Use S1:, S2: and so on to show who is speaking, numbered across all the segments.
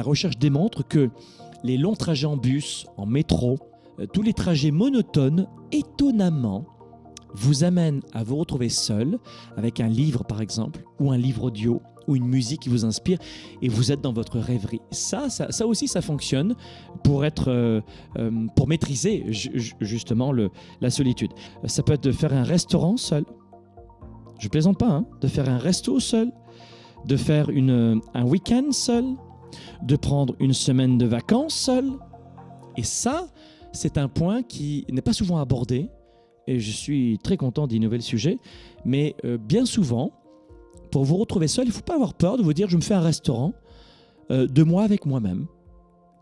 S1: la recherche démontre que les longs trajets en bus, en métro, euh, tous les trajets monotones, étonnamment, vous amènent à vous retrouver seul avec un livre par exemple, ou un livre audio, ou une musique qui vous inspire, et vous êtes dans votre rêverie. Ça, ça, ça aussi, ça fonctionne pour être, euh, euh, pour maîtriser ju- ju- justement la solitude. Ça peut être de faire un restaurant seul. Je plaisante pas, hein, de faire un resto seul, de faire un week-end seul, de prendre une semaine de vacances seul. Et ça, c'est un point qui n'est pas souvent abordé. Et je suis très content d'innover le sujet. Mais euh, bien souvent, pour vous retrouver seul, il ne faut pas avoir peur de vous dire je me fais un restaurant euh, de moi avec moi-même.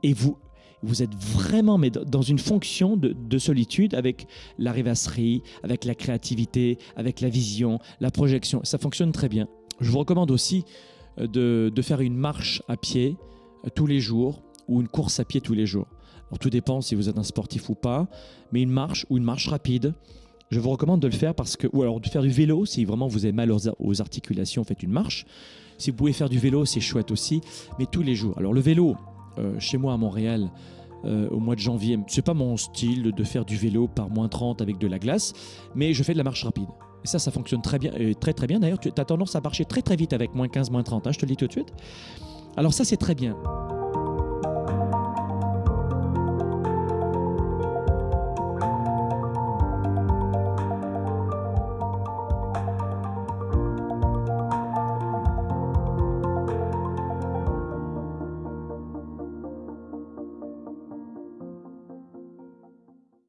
S1: Et vous, vous êtes vraiment mais dans- une fonction de, de solitude avec la rêvasserie, avec la créativité, avec la vision, la projection. Ça fonctionne très bien. Je vous recommande aussi de, faire une marche à pied euh, tous les jours ou une course à pied tous les jours. Alors tout dépend si vous êtes un sportif ou pas, mais une marche ou une marche rapide, je vous recommande de le faire parce que, ou alors de faire du vélo si vraiment vous avez mal aux articulations, faites une marche. Si vous pouvez faire du vélo, c'est chouette aussi, mais tous les jours. Alors le vélo, euh, chez moi à Montréal, euh, au mois de janvier, c'est pas mon style de faire du vélo par moins 30 avec de la glace, mais je fais de la marche rapide. Et ça, ça fonctionne très bien, et très très bien. D'ailleurs, tu as tendance à marcher très très vite avec moins 15, moins 30, hein, je te le dis tout de suite. Alors ça, c'est très bien.